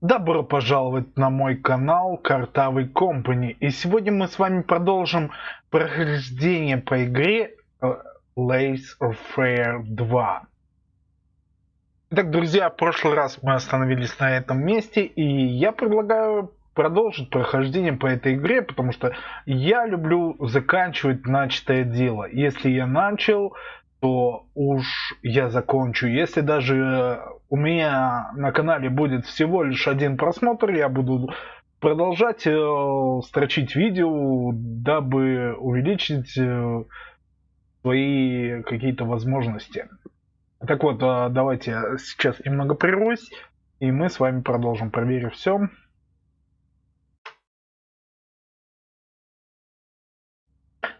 Добро пожаловать на мой канал Картавый Компани. И сегодня мы с вами продолжим прохождение по игре э, Lace of Fair 2. Итак, друзья, в прошлый раз мы остановились на этом месте, и я предлагаю продолжить прохождение по этой игре, потому что я люблю заканчивать начатое дело. Если я начал, то уж я закончу. Если даже у меня на канале будет всего лишь один просмотр, я буду продолжать э, строчить видео, дабы увеличить э, свои какие-то возможности. Так вот, э, давайте сейчас немного прервусь, и мы с вами продолжим, проверив все.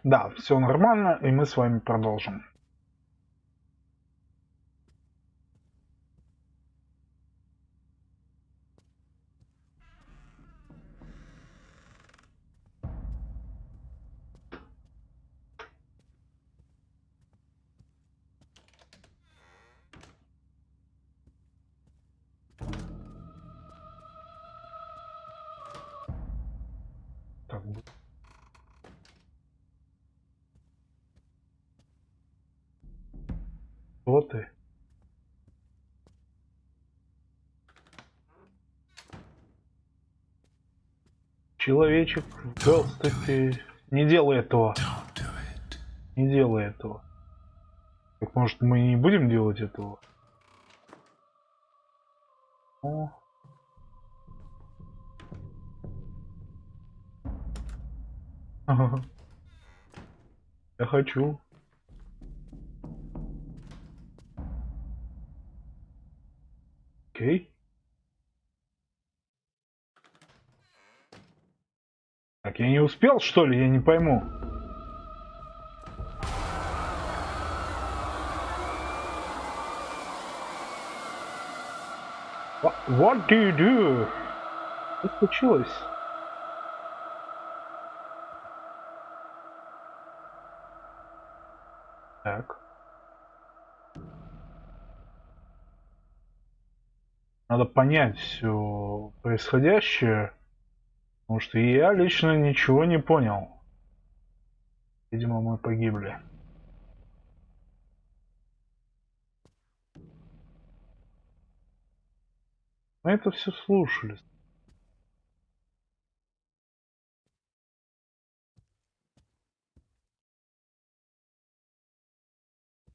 Да, все нормально, и мы с вами продолжим. Человечек, здравствуйте. Не делай этого. Не делай этого. Так может мы не будем делать этого? О. Я хочу. Я не успел, что ли? Я не пойму. What, do you do? Что случилось? Так. Надо понять все происходящее, потому что я лично ничего не понял. Видимо, мы погибли. Мы это все слушали.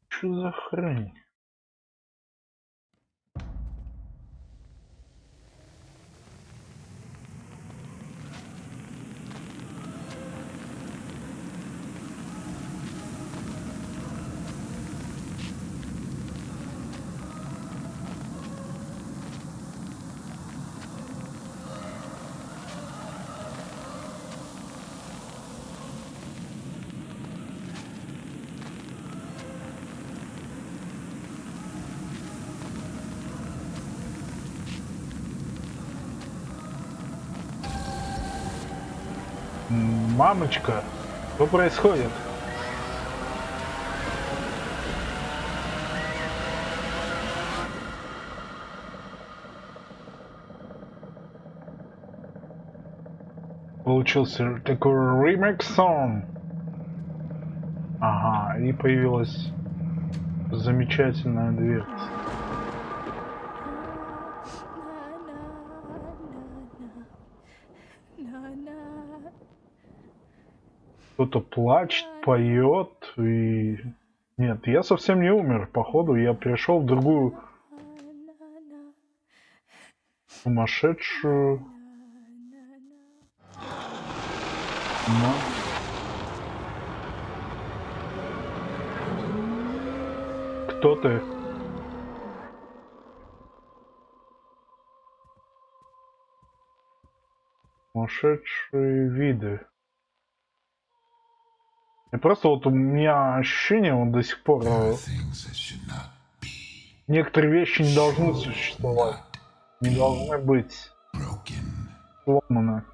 Что за хрень? Мамочка, что происходит? Получился такой ремикс сон. Ага, и появилась замечательная дверца. Кто-то плачет, поет и... Нет, я совсем не умер, походу. Я пришел в другую сумасшедшую... Но... Кто ты? Сумасшедшие виды. И просто вот у меня ощущение вот до сих пор э, некоторые вещи не должны существовать, не должны быть сломаны.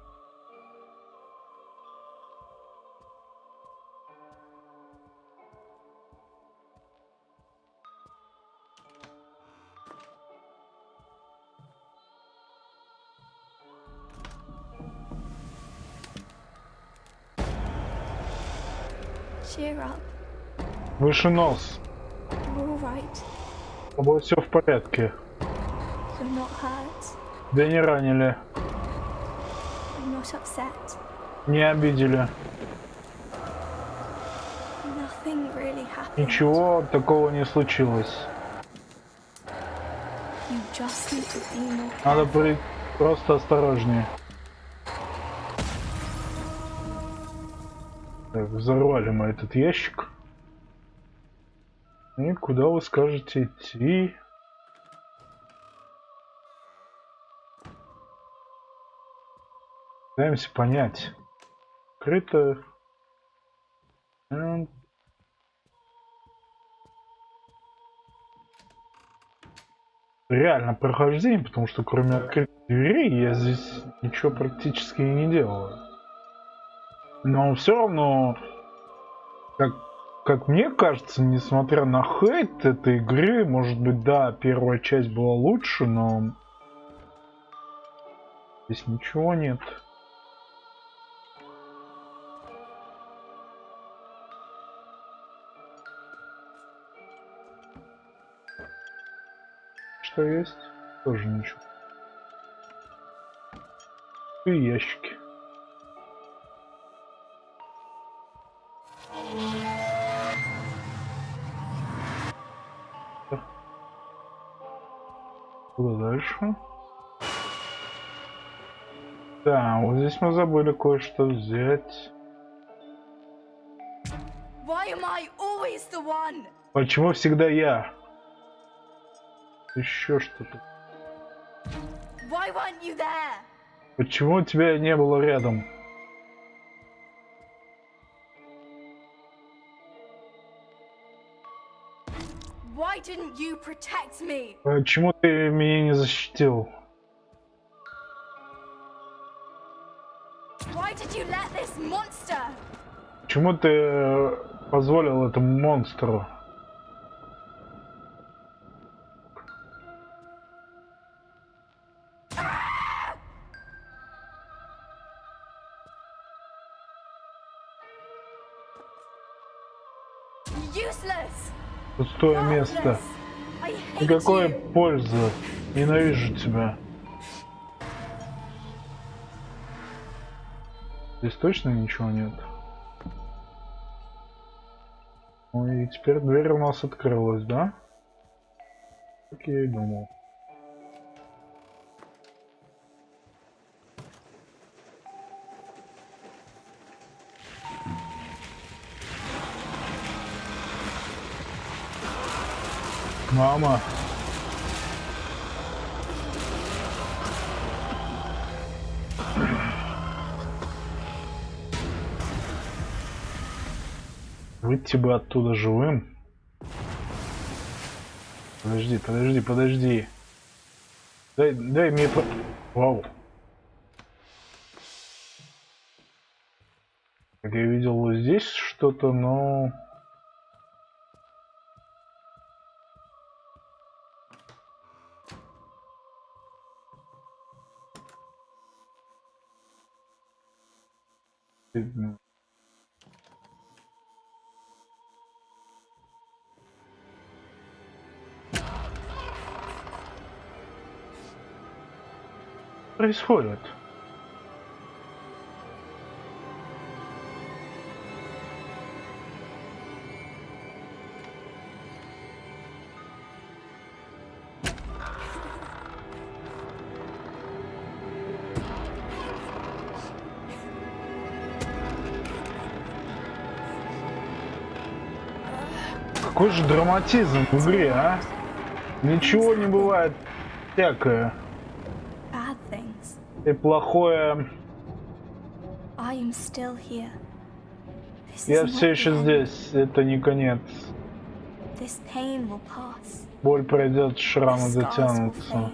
Cheer up. Выше нос. Right. С тобой все в порядке. You're not hurt. Тебя не ранили, I'm not upset. не обидели. Nothing really happened. Ничего такого не случилось. You just need to be more Надо быть просто осторожнее. Взорвали мы этот ящик. И куда вы скажете идти? Пытаемся понять. Открыто. М. Реально прохождение, потому что кроме открытой двери я здесь ничего практически и не делаю. Но все равно, как, как мне кажется, несмотря на хейт этой игры, может быть, да, первая часть была лучше, но здесь ничего нет. Что есть? Тоже ничего. И ящики. Куда дальше? Да, вот здесь мы забыли кое-что взять. Почему всегда я? Еще что-то. Почему тебя не было рядом? Почему ты меня не защитил? Почему ты э, позволил этому монстру? Пустое место. Никакой пользы. Ненавижу тебя. Здесь точно ничего нет. Ну и теперь дверь у нас открылась, да? Как я и думал. Мама. Выйти бы оттуда живым. Подожди, подожди, подожди. Дай, дай мне по... Вау. Как я видел здесь что-то, но... Происходит? Какой же драматизм в игре, а? Ничего не бывает всякое. И плохое. Я все еще здесь. Это не конец. Боль пройдет, шрамы затянутся.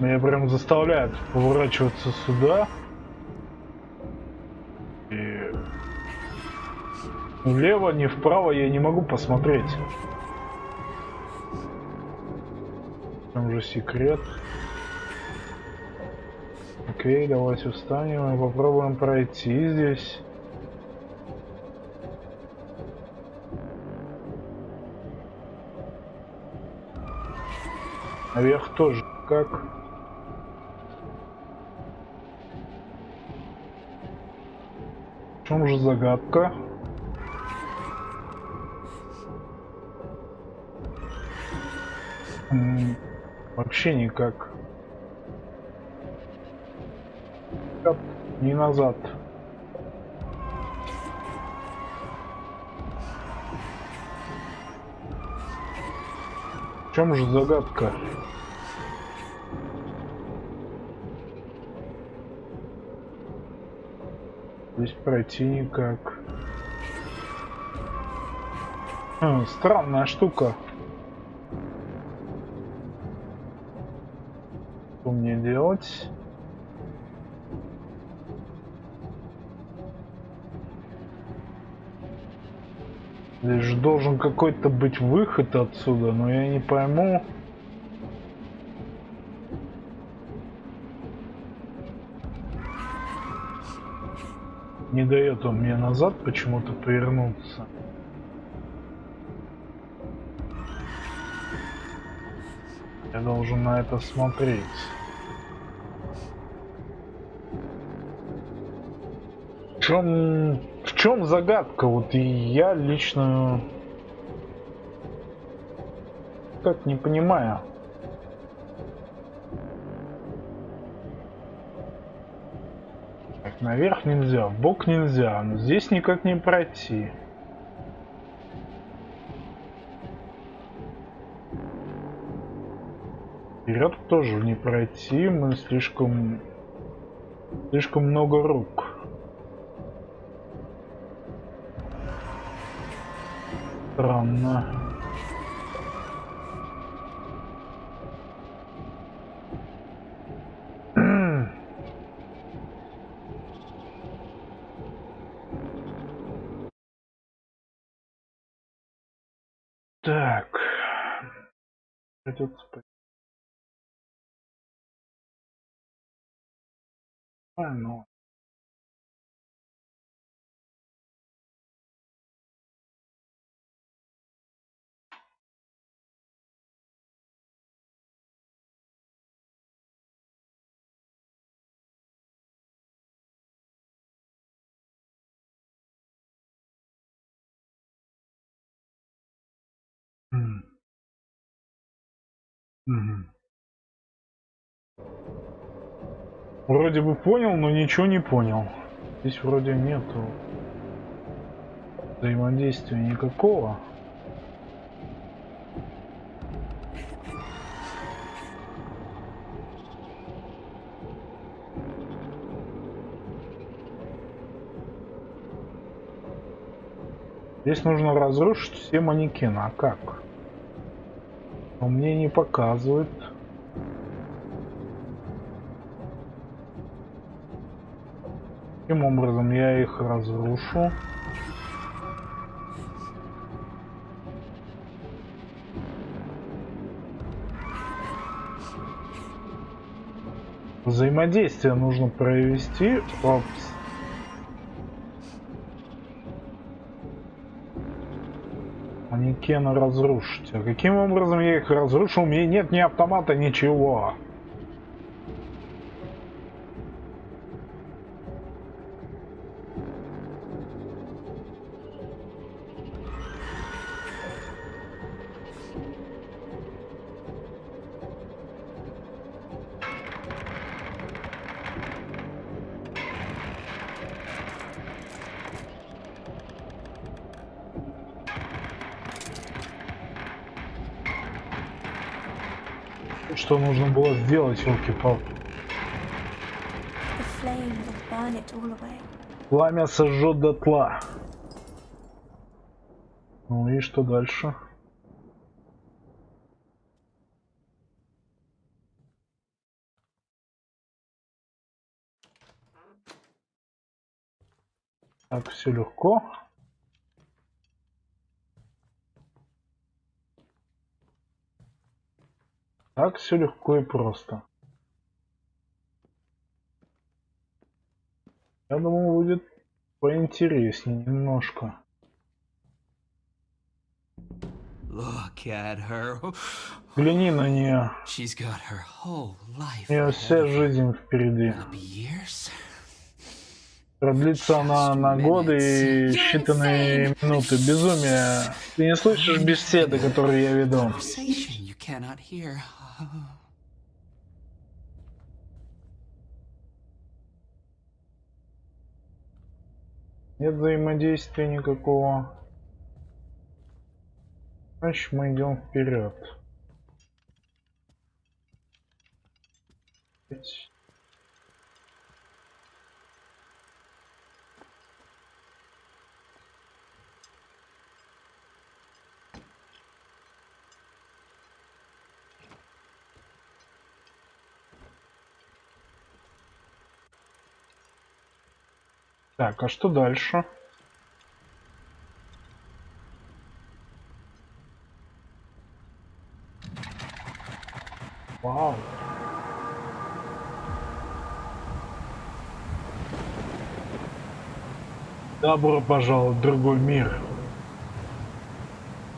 Меня прям заставляют поворачиваться сюда. Влево, ни вправо я не могу посмотреть. Там же секрет. Окей, давайте встанем и попробуем пройти здесь. Наверх тоже как? В чем же загадка? Вообще никак. Не назад. В чем же загадка? Здесь пройти никак. Хм, странная штука. Мне делать? Здесь же должен какой-то быть выход отсюда, но я не пойму. Не дает он мне назад почему-то повернуться. Я должен на это смотреть. Чем, в чем загадка? Вот и я лично как не понимаю. Так, наверх нельзя, в бок нельзя, но здесь никак не пройти. Вперед тоже не пройти, мы слишком... Слишком много рук. Странно. Вроде бы понял, но ничего не понял. Здесь вроде нету взаимодействия никакого. Здесь нужно разрушить все манекены. А как? Но мне не показывает. Таким образом я их разрушу. Взаимодействие нужно провести. Опс. Манекены разрушить. А каким образом я их разрушу? У меня нет ни автомата, ничего. Сделать, елки-палки? Пламя сожжет дотла. Ну и что дальше? Так, все легко. Так все легко и просто. Я думал, будет поинтереснее немножко. Look at her. Взгляни на нее. У нее вся жизнь впереди. Продлится она на годы и считанные минуты. Безумие. Ты не слышишь беседы, которые я веду? Нет взаимодействия никакого. Значит, мы идем вперед. Так, а что дальше? Вау. Добро пожаловать в другой мир.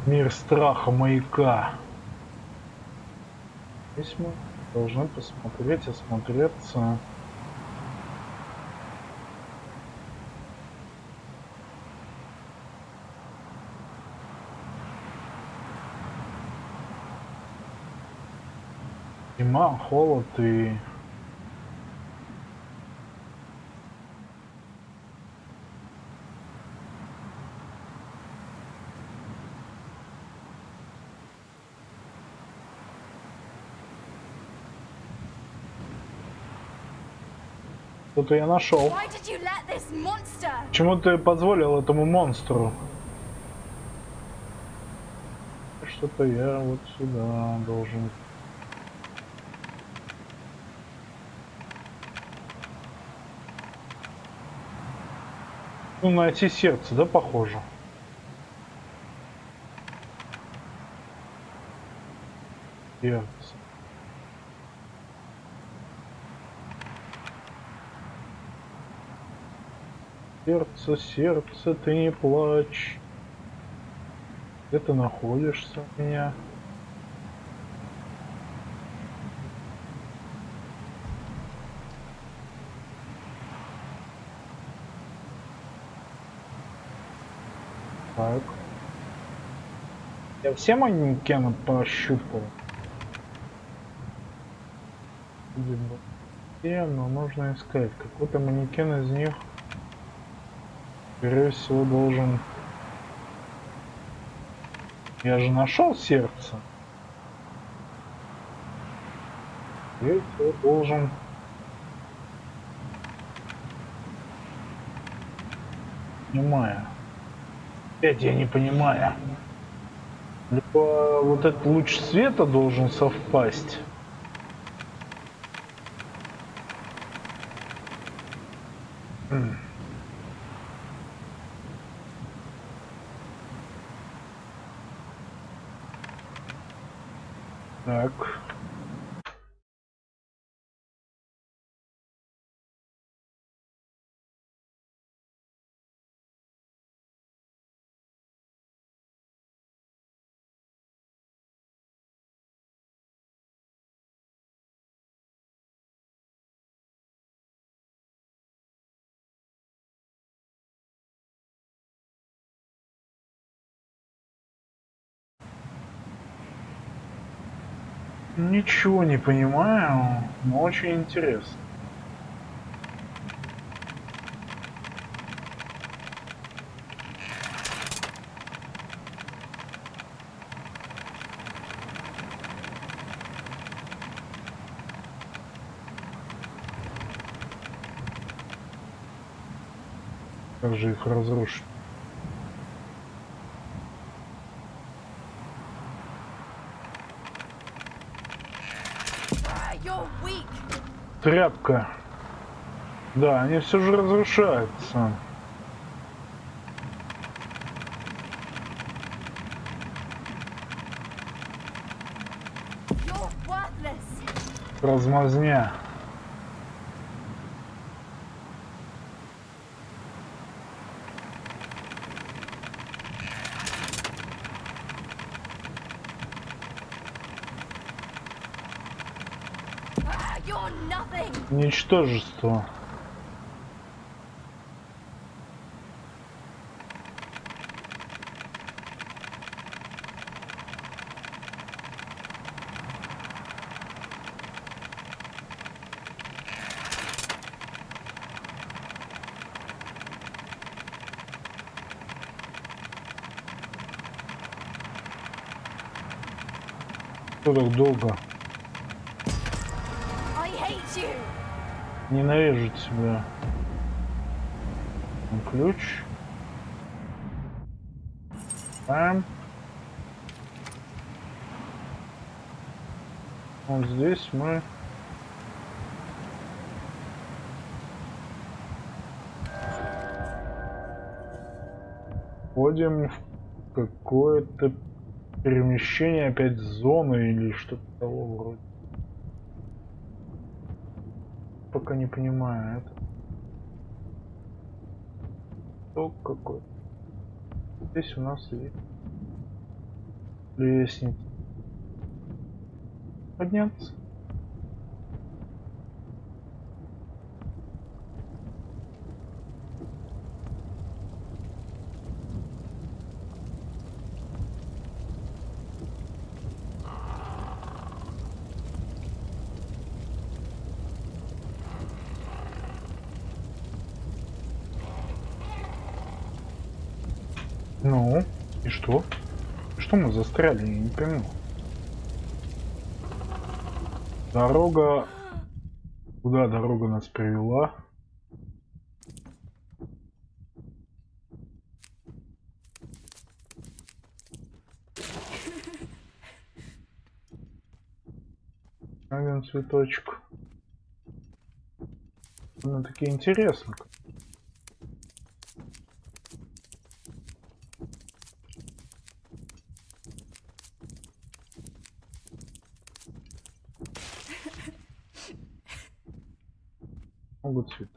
Мир страха маяка. Здесь мы должны посмотреть, осмотреться. Зима, холод и... Что-то я нашел. Почему ты позволил этому монстру? Что-то я вот сюда должен. Ну, найти сердце, да, похоже? Сердце. Сердце, сердце, ты не плачь. Где ты находишься у меня? Так. Я все манекены пощупал. Все, но нужно искать. Какой-то манекен из них, скорее всего, должен... Я же нашел сердце. Скорее должен... Понимаю. Опять я не понимаю. Либо вот этот луч света должен совпасть. М. Так. Ничего не понимаю, но очень интересно. Как же их разрушить? Тряпка. Да, они все же разрушаются. Размазня. want nothing. Ничтожество. Что так долго? Ненавижу тебя. Ключ. Пам. Вот здесь мы... Входим в какое-то перемещение опять зоны или что-то того вроде. Пока не понимаю это. Что какой? Здесь у нас есть лестница. Подняться. Ну, и что? Что мы застряли, я не пойму. Дорога... Куда дорога нас привела? Один цветочек. Ну, такие интересно. Могут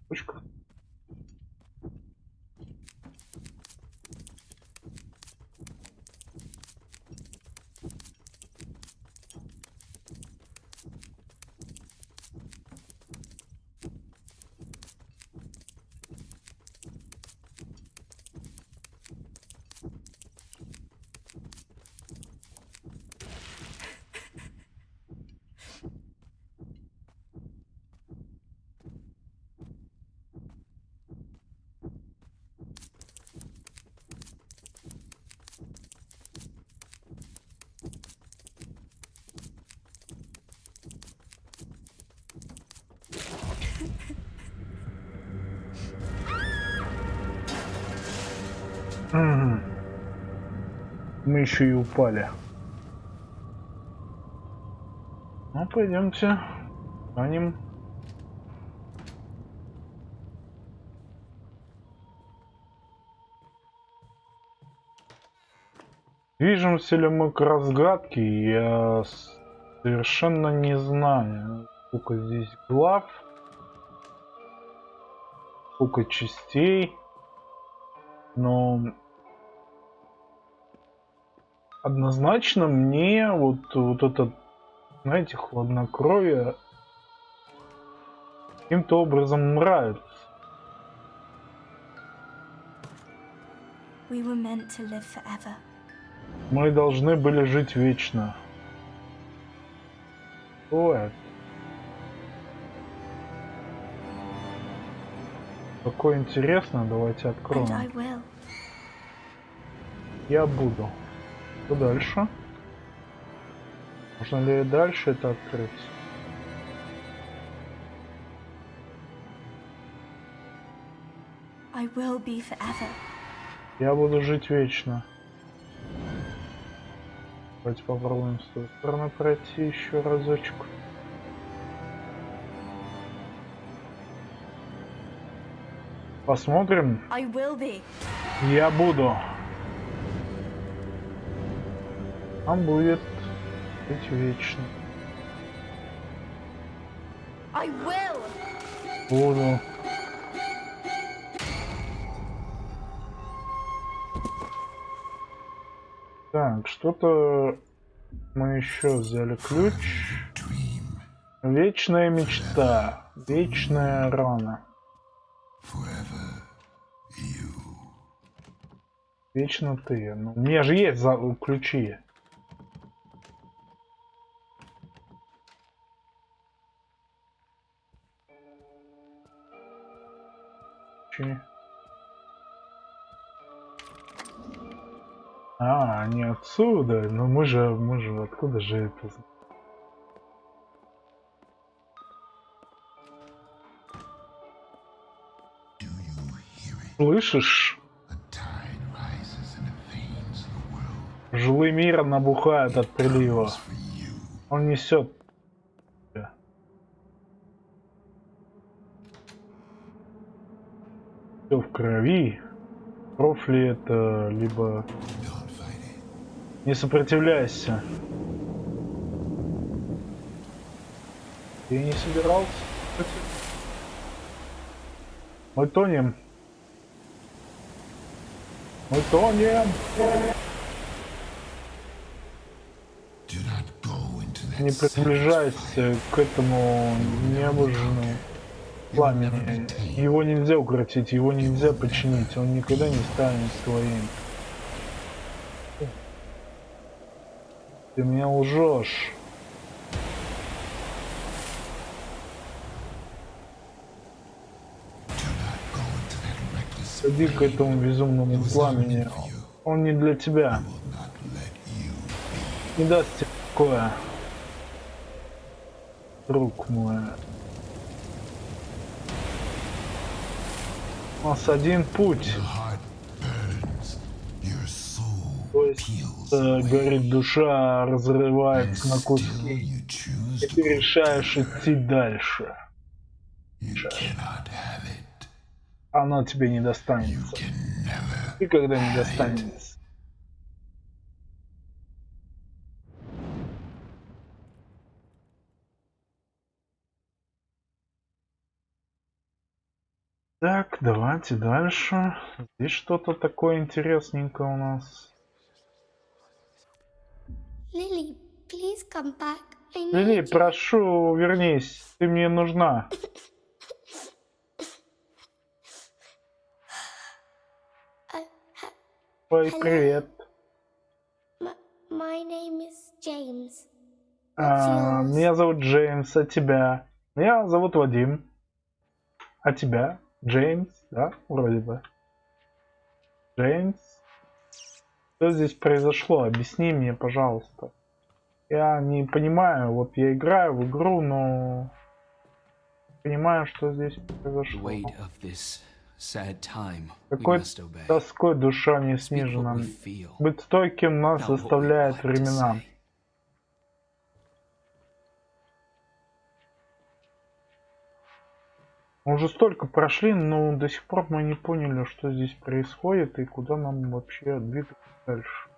Мы еще и упали. Ну, пойдемте. Станем. Движемся ли мы к разгадке, я совершенно не знаю. Сколько здесь глав, сколько частей. Но однозначно мне вот, вот это, знаете, хладнокровие каким-то образом нравится. Мы должны были жить вечно. Это? Какое интересно, давайте откроем. Я буду. Что дальше? Можно ли дальше это открыть? I will be forever. Я буду жить вечно. Давайте попробуем с той стороны пройти еще разочек. Посмотрим. I will be. Я буду. Он будет быть вечно. I will. Буду. Так, что-то мы еще взяли ключ. Вечная мечта. Вечная рана. Вечно ты. Ну, у меня же есть за... ключи. Ключи. А, они отсюда. Но мы же, мы же, откуда же это? Слышишь? A tide rises in the veins of the world. Жилы мира набухают от прилива. Он несет. Все в крови. Кровь ли это, либо не сопротивляйся. Ты не собирался? Мы тонем. Мы тонем. Не приближайся к этому необожженному пламени. Его нельзя укротить, его нельзя починить. Он никогда не станет твоим. Ты меня лжешь. Сади к этому безумному пламени. Он не для тебя. Не даст тебе покоя. Друг мой. У нас один путь. То есть э, горит душа, разрывается на куски. И ты решаешь идти дальше. Оно тебе не достанется. never. Никогда не достанется. Так, давайте дальше. Здесь что-то такое интересненькое у нас. Lily, please come back. Лили, прошу, вернись. Ты мне нужна. Ой, привет. my name is James. А, меня зовут Джеймс, а тебя? Меня зовут Вадим. А тебя? Джеймс, да? Вроде бы. Джеймс? Что здесь произошло? Объясни мне, пожалуйста. Я не понимаю, вот я играю в игру, но понимаю, что здесь произошло. Какой тоской душа не снижена. Быть стойким нас заставляет времена. Мы уже столько прошли, но до сих пор мы не поняли, что здесь происходит и куда нам вообще двигаться дальше.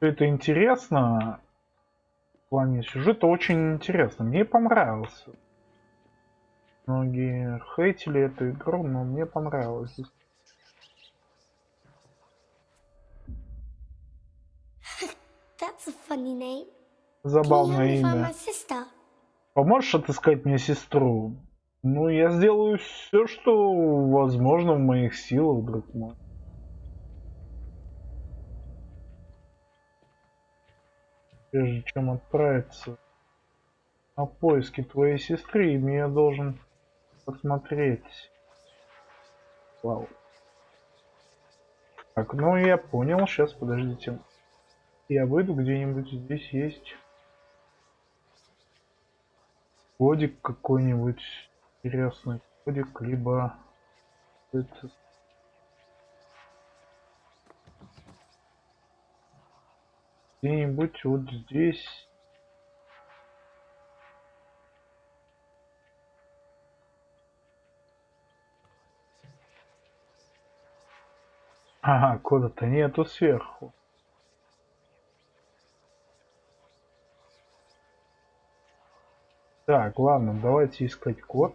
Это интересно. В плане сюжета очень интересно. Мне понравился. Многие хейтили эту игру, но мне понравилось a funny name. Забавное имя. Поможешь отыскать мне сестру? Ну, я сделаю все, что возможно в моих силах, друг мой. Прежде чем отправиться на поиски твоей сестры, я должен посмотреть. Вау. Так, ну я понял, сейчас подождите. Я выйду где-нибудь здесь есть кодик какой-нибудь интересный кодик, либо это где-нибудь вот здесь. Ага, кода-то нету сверху. Так, ладно, давайте искать код.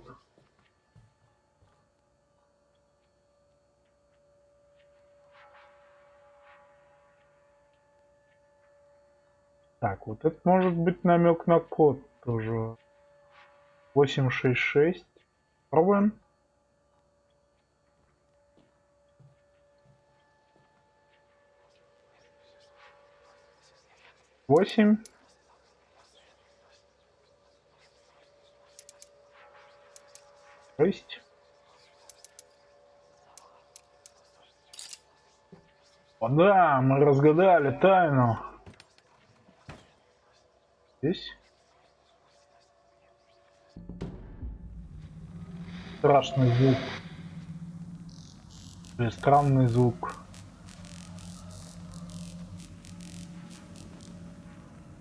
Так, вот это может быть намек на код тоже. 866. Пробуем. Восемь. Шесть. О, да, мы разгадали тайну. Здесь. Страшный звук. Или странный звук.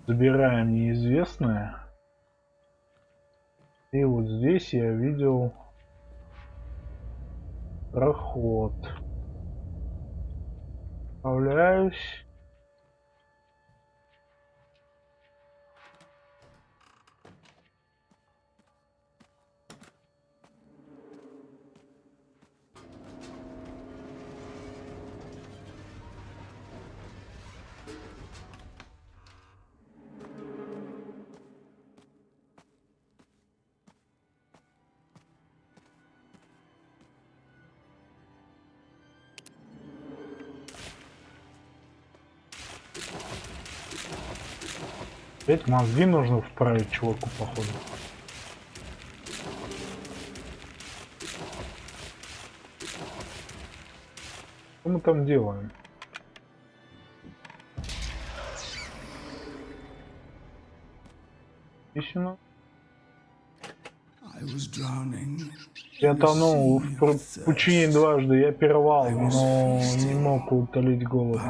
Забираем неизвестное. И вот здесь я видел проход. Справляюсь. Опять мозги нужно вправить чуваку, походу. Что мы там делаем? Drowning. Я тонул в пучине дважды, я пировал, но не мог утолить голод.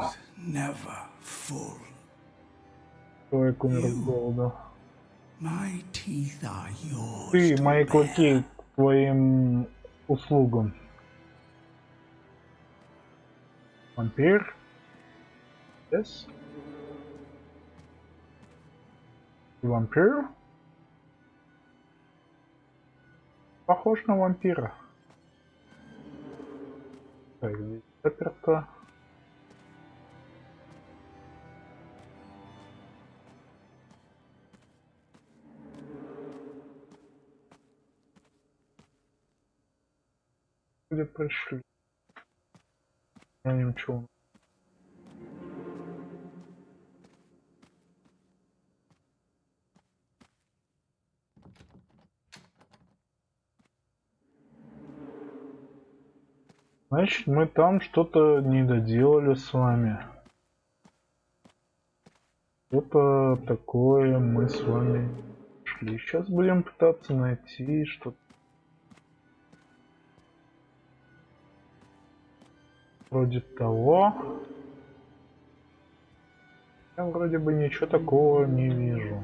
Человек умер от голода. Ты, мои клыки, к твоим услугам. Вампир? Yes? Вампир? Похож на вампира. Так, здесь заперто. Где пришли? Я ничего. Значит, мы там что-то не доделали с вами. Что-то такое мы с вами шли. Сейчас будем пытаться найти что-то. Вроде того. Я вроде бы ничего такого не вижу.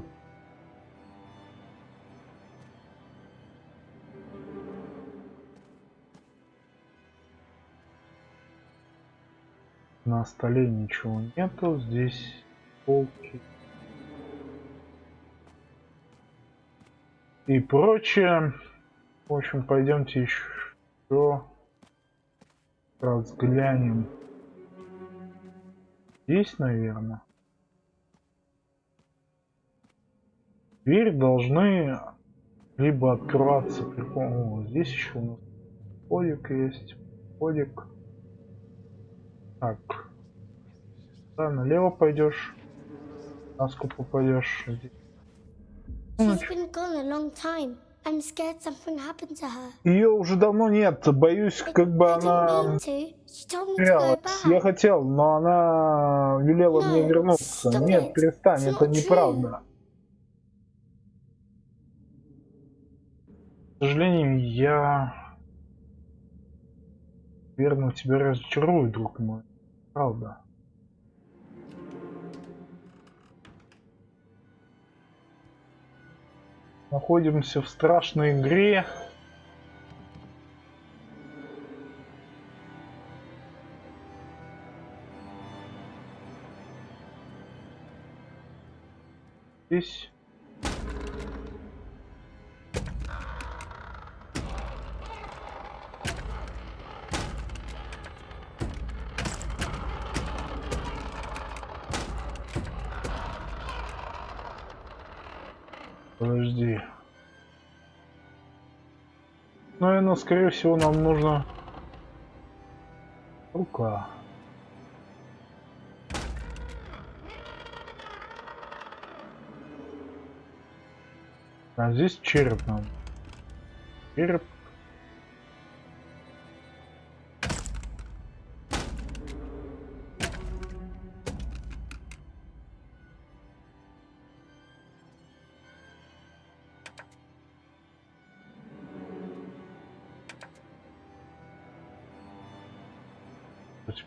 На столе ничего нету, здесь полки и прочее. В общем, пойдемте еще разглянем. Здесь, наверное. Дверь должны либо открываться при пом- О, здесь еще у нас подик есть. Подик. Так. Да, налево пойдешь. Наску попадешь. She's. I'm scared something happened to her. Ее уже давно нет. Боюсь, как бы I она терялась. Я хотел, но она велела мне No, вернуться. stop Нет, it. перестань, It's это неправда. К сожалению, я верно тебя разочарую, друг мой. Правда. Находимся в страшной игре. Здесь Наверное, скорее всего, нам нужно... Рука. А здесь череп нам. Череп.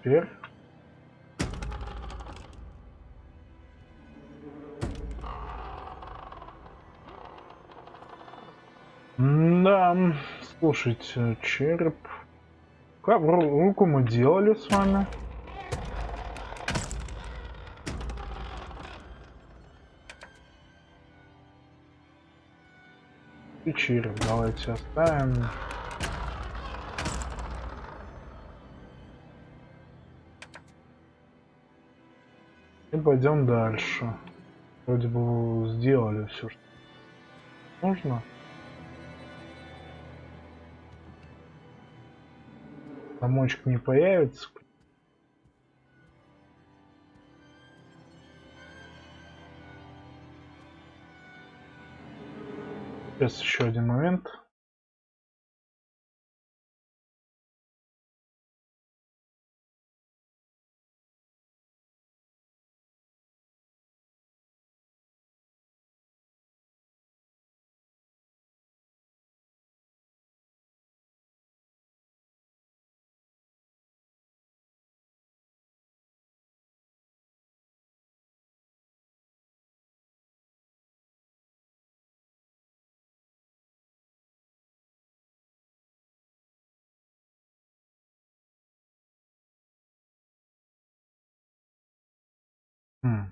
Теперь Да, слушайте, череп. Как ру- руку мы делали с вами? И череп давайте оставим. И пойдем дальше. Вроде бы сделали все, что нужно. Замочек не появится. Сейчас еще один момент. М.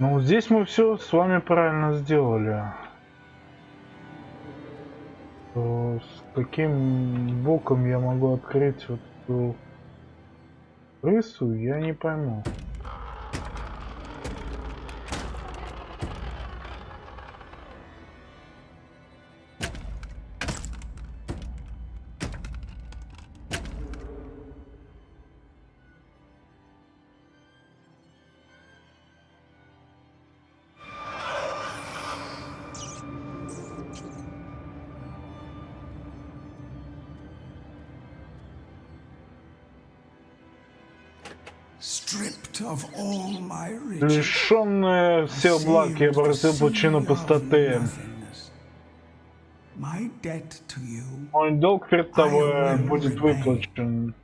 Ну, здесь мы все с вами правильно сделали. То С каким боком я могу открыть вот эту крысу, я не пойму. Лишенные всех благ, я обратил причину пустоты. Мой долг перед тобой будет выплачен.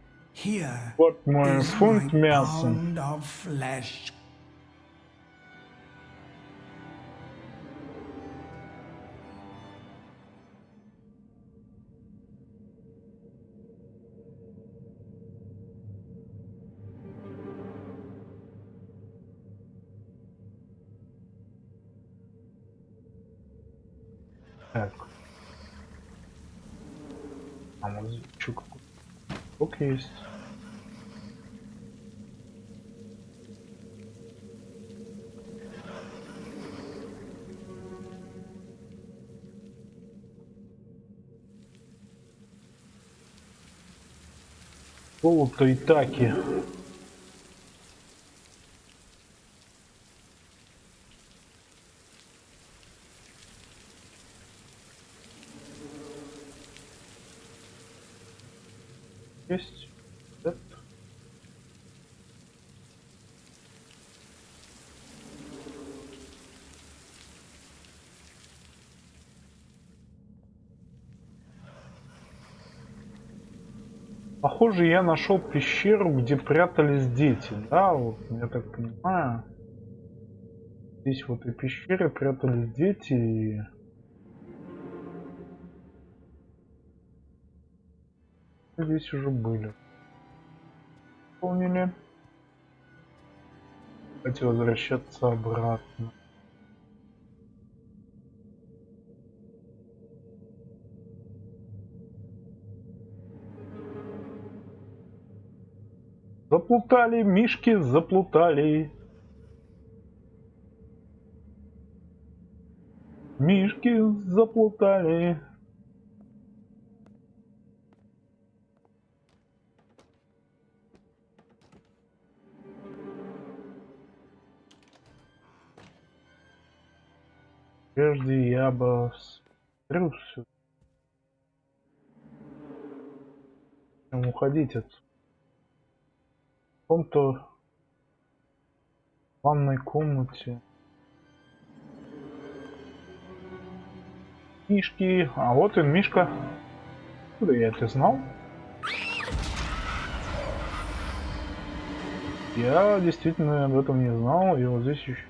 Вот мой фунт мяса. Есть. Золото и таки. Есть. Да. Похоже, я нашел пещеру, где прятались дети. Да, вот, я так понимаю. Здесь в этой пещере прятались дети и... Здесь уже были. Помнили? Давайте возвращаться обратно. Заплутали, мишки заплутали. Мишки заплутали. Прежде я бы. Чем уходить от в каком-то ванной комнате. Мишки. А вот он, Мишка. Откуда я это знал? Я действительно об этом не знал, и вот здесь еще.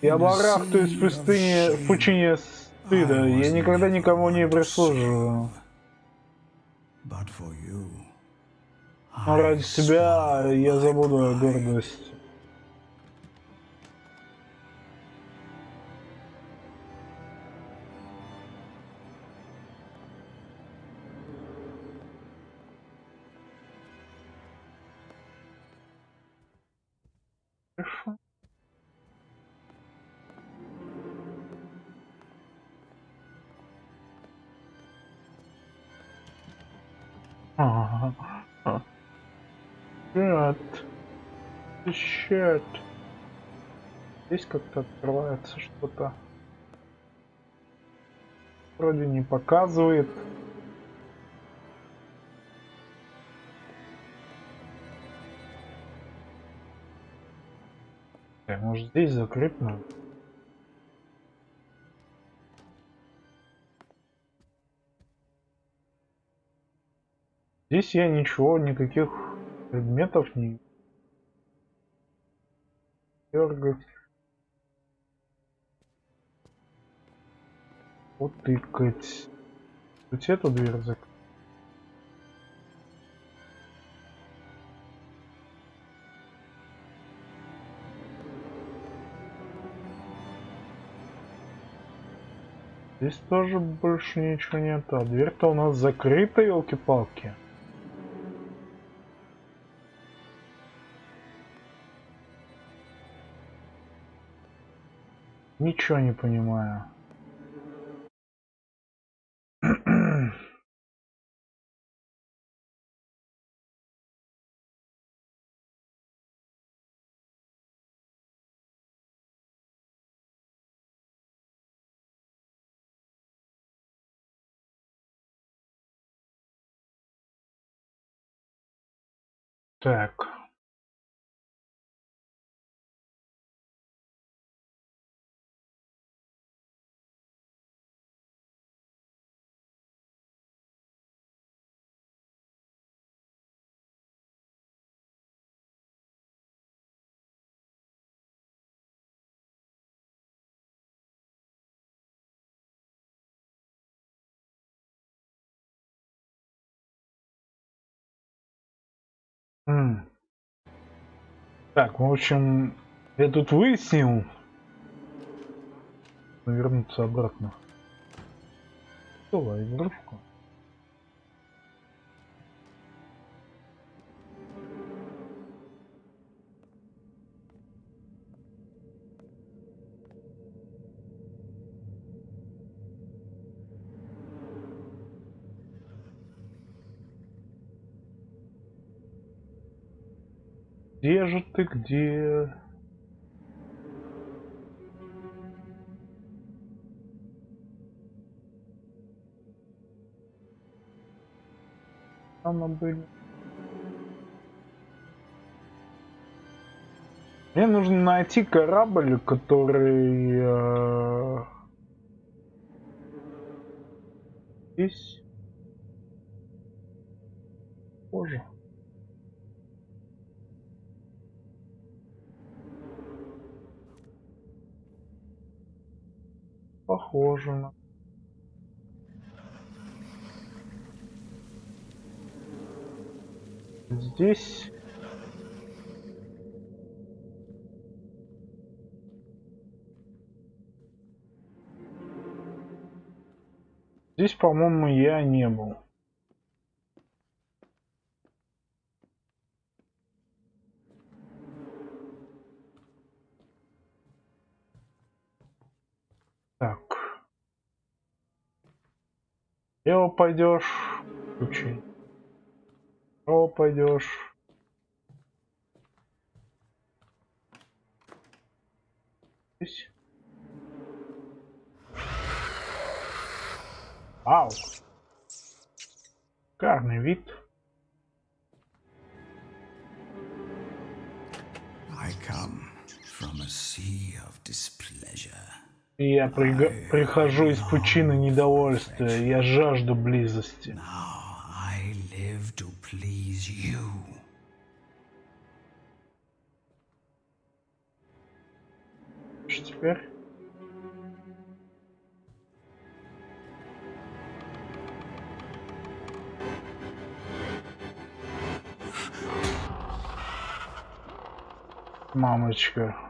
Я барахтаюсь в пустыне, в пучине стыда. Я никогда никому не прислуживаю. But for you, Но I ради тебя я забуду о Щет. Здесь как-то открывается что-то. Вроде не показывает. Э, Может здесь закрыть? Здесь я ничего, никаких предметов не дергать. Утыкать. Тут эту дверь закрыть. Здесь тоже больше ничего нет. А дверь-то у нас закрыта, елки-палки. Ничего не понимаю. Так. Так, в общем, я тут выяснил. Вернуться обратно. Давай, игрушку. Где же ты, где? Там были. Мне нужно найти корабль, который э, здесь. Похоже на. Здесь. Здесь, по-моему, я не был. Лево пойдешь, ключи. Право пойдешь. Здесь. Ау. Шикарный вид. Я прихожу из пучины недовольствия. Я жажду близости. Что теперь? Мамочка.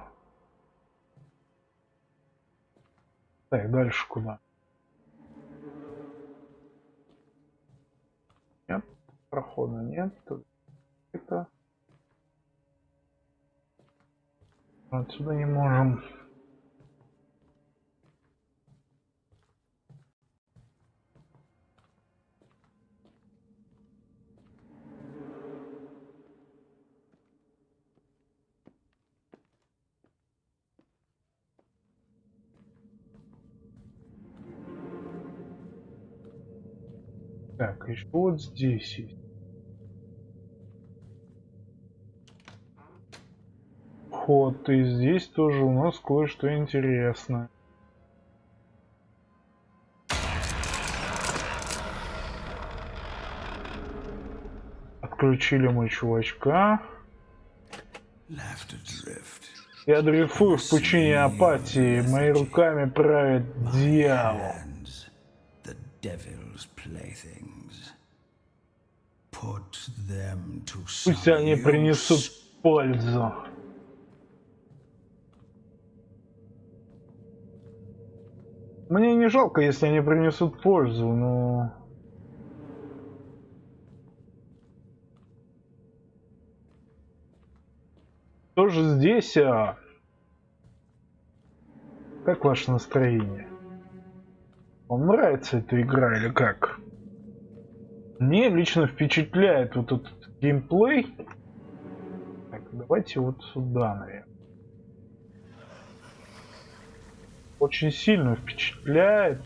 Так, дальше куда? Нет, прохода нет. Тут это. Отсюда не можем. Так, еще вот здесь есть. Вход, и здесь тоже у нас кое-что интересное. Отключили мы чувачка. Я дрейфую в пучине апатии, моими руками правит дьявол. Пусть они принесут пользу. Мне не жалко, если они принесут пользу, но... Тоже здесь, а... Как ваше настроение? Вам нравится эта игра или как? Мне лично впечатляет вот этот геймплей. Так, давайте вот сюда, наверное. Очень сильно впечатляет.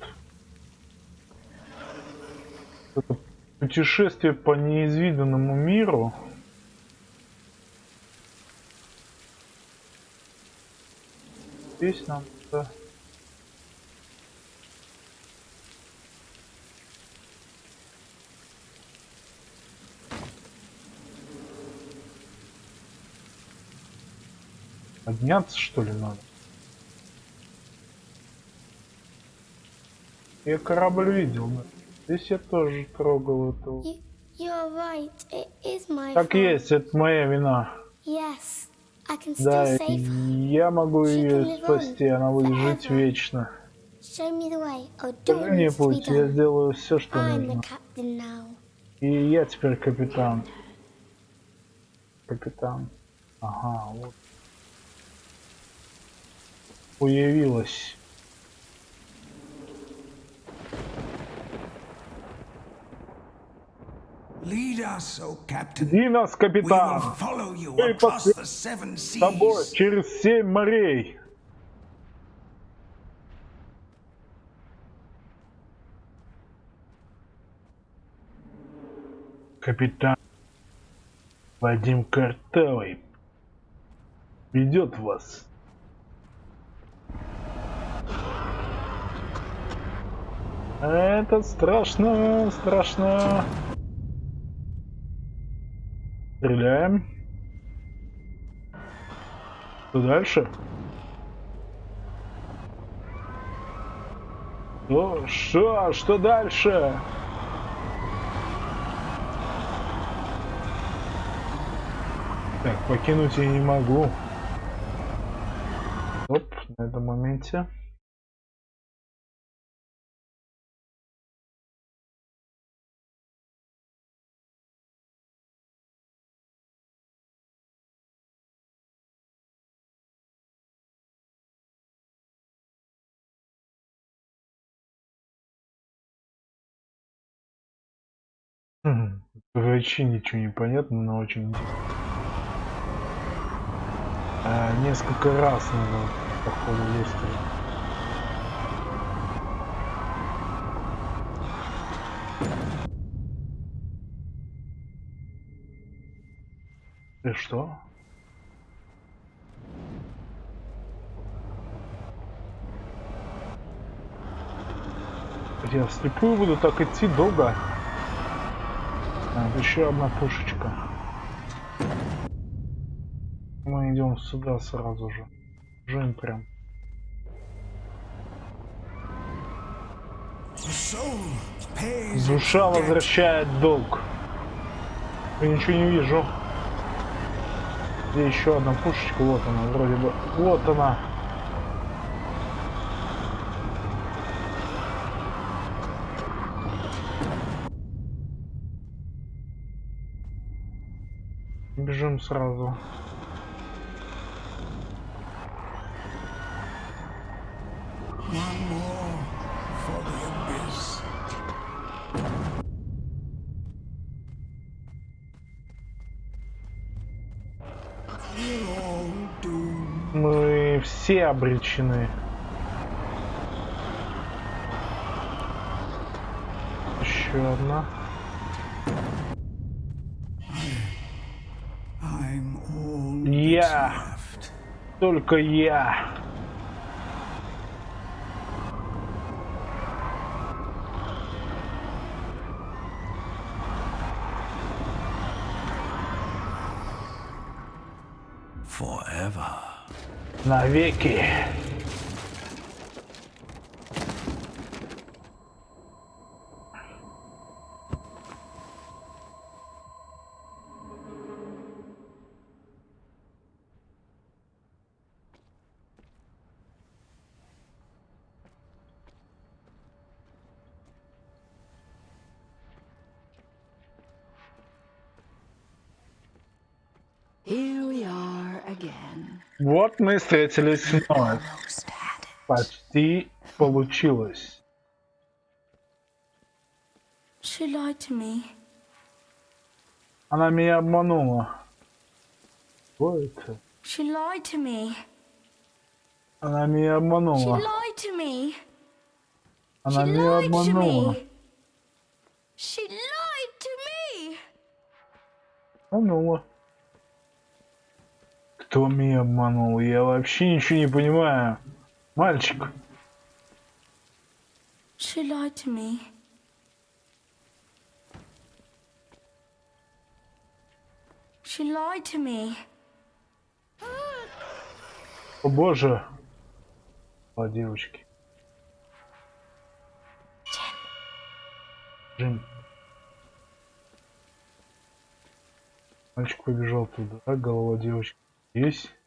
Это путешествие по неизведанному миру. Здесь нам да. Подняться что ли надо? Я корабль видел, да. Здесь я тоже трогал этого. Right. Так fault. есть, это моя вина. Yes, Да, я могу ее спасти, она будет жить forever. вечно. Скажи it мне путь, я сделаю все, что нужно. И я теперь капитан. Капитан. Ага, вот. Появилась. Иди нас, капитан! Мы С тобой через семь морей. Капитан Вадим Картавый ведет вас. Это страшно, страшно. Стреляем. Что дальше? Ну, что? Что дальше? Так, покинуть я не могу. Оп, на этом моменте. Вообще ничего не понятно, но очень. А, несколько раз надо походу выстрелить. И что? Я вслепую буду так идти долго. А, еще одна пушечка. Мы идем сюда сразу же. Жим прям. Душа возвращает долг. Я ничего не вижу. Где еще одна пушечка? Вот она, вроде бы. Вот она. Doomed. Мы все обречены. Еще одна. Я. Только я. Forever. Навеки. Мы встретились вновь. Почти получилось. Она меня обманула. Что это? She lied to me. Она меня She обманула. lied to me. Она меня обманула. She lied to me. Обманула. Кто меня обманул? Я вообще ничего не понимаю. Мальчик. She lied to me. She lied to me. О боже. О, девочки. Джин. Мальчик побежал туда. Голова девочки здесь.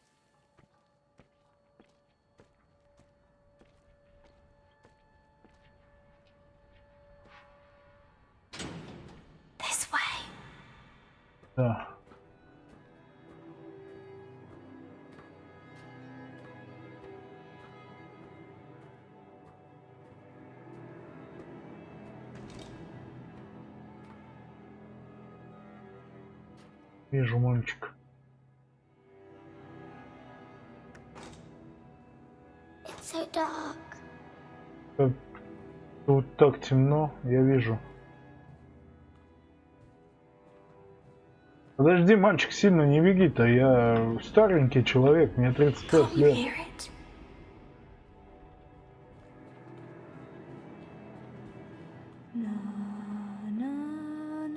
Подожди, мальчик, сильно не беги-то. Я старенький человек, мне 35 Can't you лет.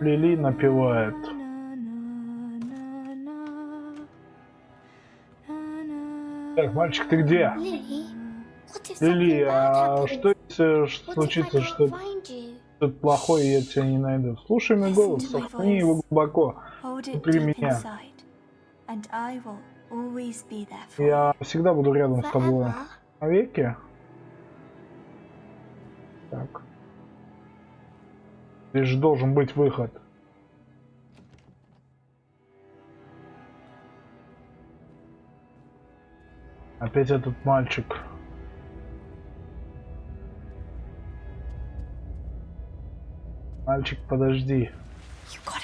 Лили напевает. Так, мальчик, ты где? Лили, а что если случится что-то плохое, я тебя не найду? Слушай мой голос, сохрани его глубоко. Внутри меня. Я всегда буду рядом с тобой. Навеки? Так. Здесь же должен быть выход. Опять этот мальчик. Мальчик, подожди. You got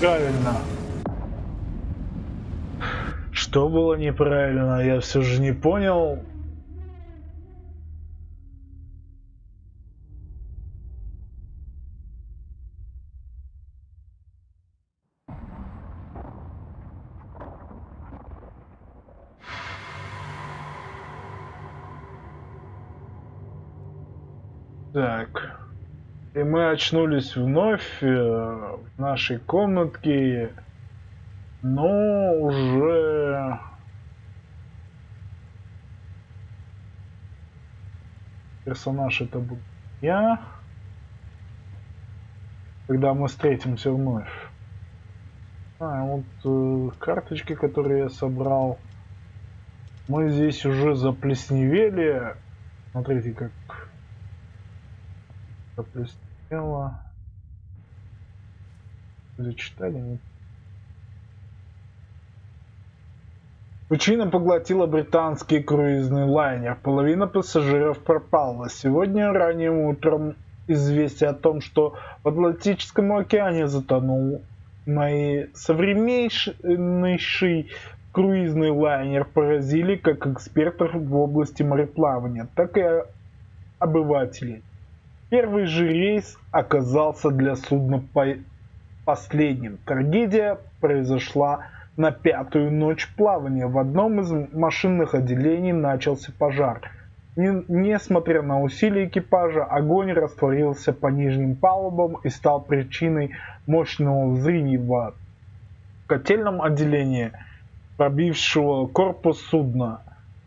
Правильно. Что было неправильно, я все же не понял. Так. И мы очнулись вновь э, в нашей комнатке, но уже персонаж это буду я, когда мы встретимся вновь. А, вот э, карточки, которые я собрал. Мы здесь уже заплесневели. Смотрите, как заплеснело. Зачитали? Нет. Пучина поглотила британский круизный лайнер. Половина пассажиров пропала. Сегодня ранним утром известие о том, что в Атлантическом океане затонул мои современнейший круизный лайнер поразили как экспертов в области мореплавания, так и обывателей. Первый же рейс оказался для судна по последним. Трагедия произошла на пятую ночь плавания. В одном из машинных отделений начался пожар. Не, несмотря на усилия экипажа, огонь растворился по нижним палубам и стал причиной мощного взрыва в котельном отделении, пробившего корпус судна.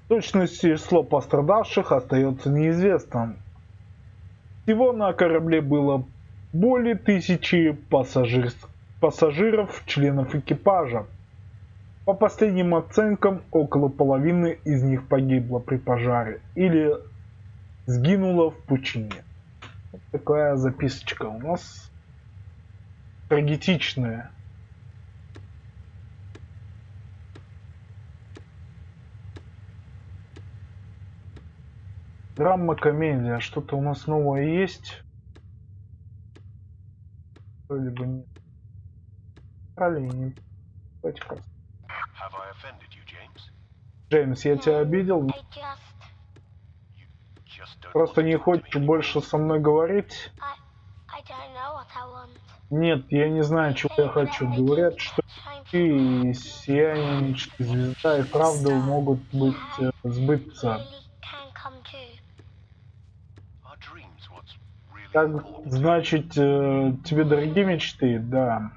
Точность число пострадавших остается неизвестным. Всего на корабле было более тысячи пассажир... пассажиров, членов экипажа. По последним оценкам, около половины из них погибло при пожаре или сгинуло в пучине. Вот такая записочка у нас трагетичная. Драма, комедия. Что-то у нас новое есть? Вроде бы нет. James? Джеймс, я тебя обидел? Просто не хочешь больше со мной говорить? Нет, я не знаю, чего я хочу. Говорят, что ты и сияние звезда и правда могут быть э, сбыться. Так, значит, э, тебе дорогие мечты? Да.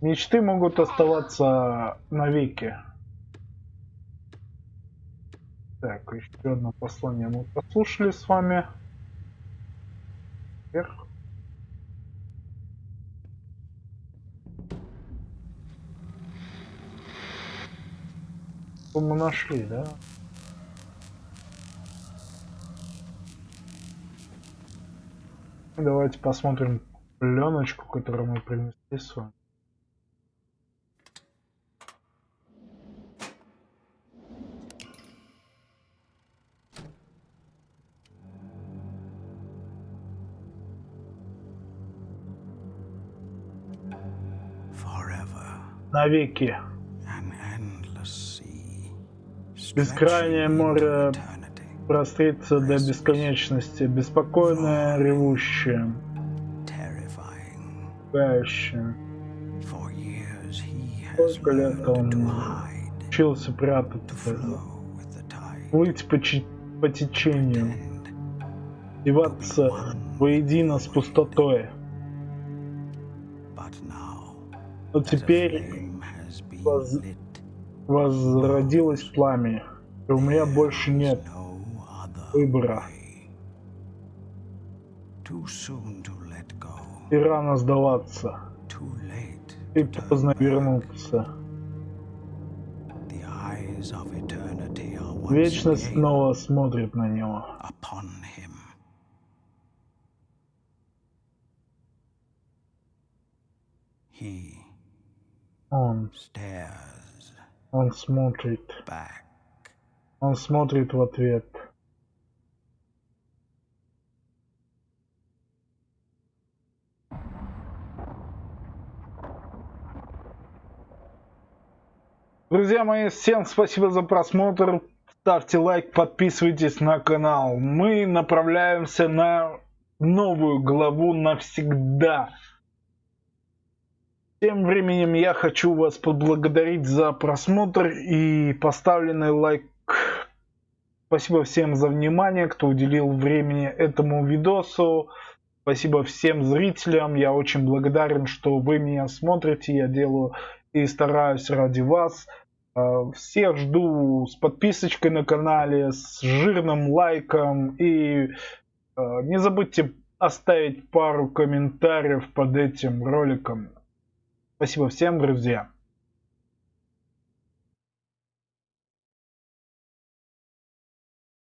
Мечты могут оставаться навеки. Так, еще одно послание мы послушали с вами. Вверх. Мы нашли, да? Давайте посмотрим пленочку, которую мы принесли с вами. Навеки. Бескрайнее море. Прострится до бесконечности, беспокойное, ревущее, has Сколько лет он учился прятаться, плыть по, по течению, деваться воедино с пустотой. Но теперь воз- возродилось пламя, и у меня больше нет выбора. И рано сдаваться, и поздно вернуться. Вечность снова смотрит на него. Он, он смотрит, он смотрит в ответ. Друзья мои, всем спасибо за просмотр. Ставьте лайк, подписывайтесь на канал. Мы направляемся на новую главу навсегда. Тем временем я хочу вас поблагодарить за просмотр и поставленный лайк. Спасибо всем за внимание, кто уделил времени этому видосу. Спасибо всем зрителям. Я очень благодарен, что вы меня смотрите. Я делаю и стараюсь ради вас. Э, всех жду с подписочкой на канале, с жирным лайком. И э, не забудьте оставить пару комментариев под этим роликом. Спасибо всем, друзья.